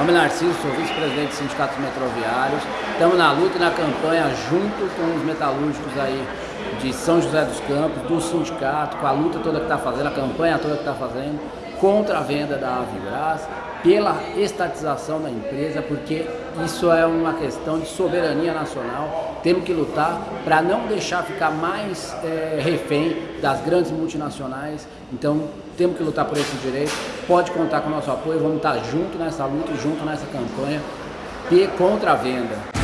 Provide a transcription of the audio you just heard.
nome Narciso, sou vice-presidente dos sindicatos metroviários. Estamos na luta e na campanha junto com os metalúrgicos aí de São José dos Campos, do sindicato, com a luta toda que está fazendo, a campanha toda que está fazendo, contra a venda da Avigras, pela estatização da empresa, porque isso é uma questão de soberania nacional. Temos que lutar para não deixar ficar mais é, refém das grandes multinacionais. Então, temos que lutar por esse direito. Pode contar com o nosso apoio, vamos estar junto nessa luta, junto nessa campanha contra a venda.